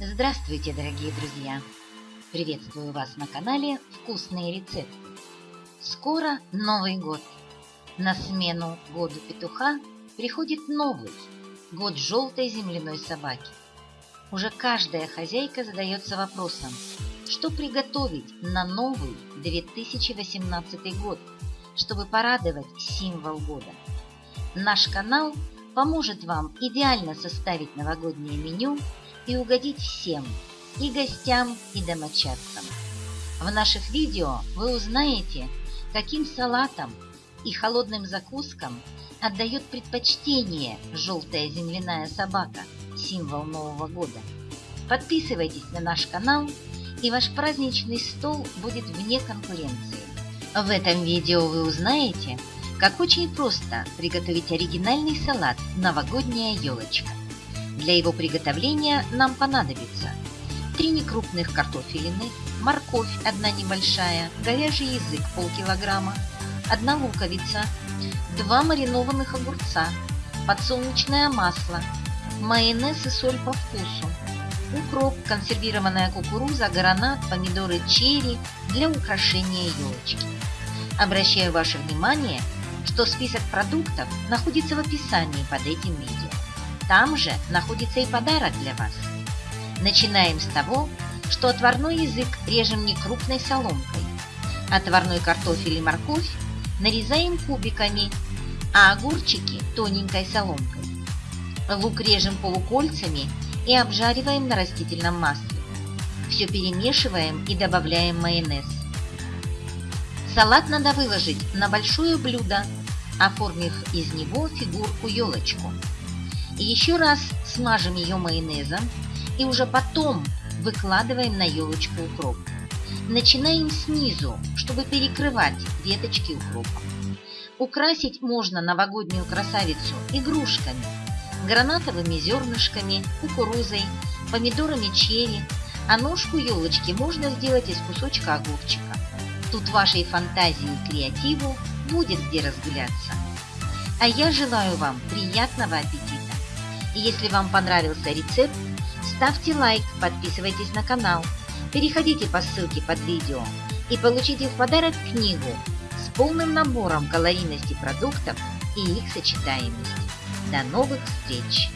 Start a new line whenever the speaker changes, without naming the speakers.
Здравствуйте, дорогие друзья! Приветствую вас на канале «Вкусные рецепты». Скоро Новый год. На смену году петуха приходит новый, год желтой земляной собаки. Уже каждая хозяйка задается вопросом, что приготовить на новый 2018 год, чтобы порадовать символ года. Наш канал поможет вам идеально составить новогоднее меню и угодить всем, и гостям, и домочадцам. В наших видео вы узнаете, каким салатам и холодным закускам отдает предпочтение желтая земляная собака, символ Нового года. Подписывайтесь на наш канал, и ваш праздничный стол будет вне конкуренции. В этом видео вы узнаете, как очень просто приготовить оригинальный салат «Новогодняя елочка». Для его приготовления нам понадобится 3 некрупных картофелины, морковь одна небольшая, говяжий язык полкилограмма, 1 луковица, 2 маринованных огурца, подсолнечное масло, майонез и соль по вкусу, укроп, консервированная кукуруза, гранат, помидоры черри для украшения елочки. Обращаю ваше внимание, что список продуктов находится в описании под этим видео. Там же находится и подарок для вас. Начинаем с того, что отварной язык режем не крупной соломкой. Отварной картофель и морковь нарезаем кубиками, а огурчики тоненькой соломкой. Лук режем полукольцами и обжариваем на растительном масле. Все перемешиваем и добавляем майонез. Салат надо выложить на большое блюдо, оформив из него фигурку-елочку. Еще раз смажем ее майонезом и уже потом выкладываем на елочку укроп. Начинаем снизу, чтобы перекрывать веточки укропа. Украсить можно новогоднюю красавицу игрушками, гранатовыми зернышками, кукурузой, помидорами черри, а ножку елочки можно сделать из кусочка огурчика. Тут вашей фантазии и креативу будет где разгуляться. А я желаю вам приятного аппетита! Если вам понравился рецепт, ставьте лайк, подписывайтесь на канал, переходите по ссылке под видео и получите в подарок книгу с полным набором калорийности продуктов и их сочетаемости. До новых встреч!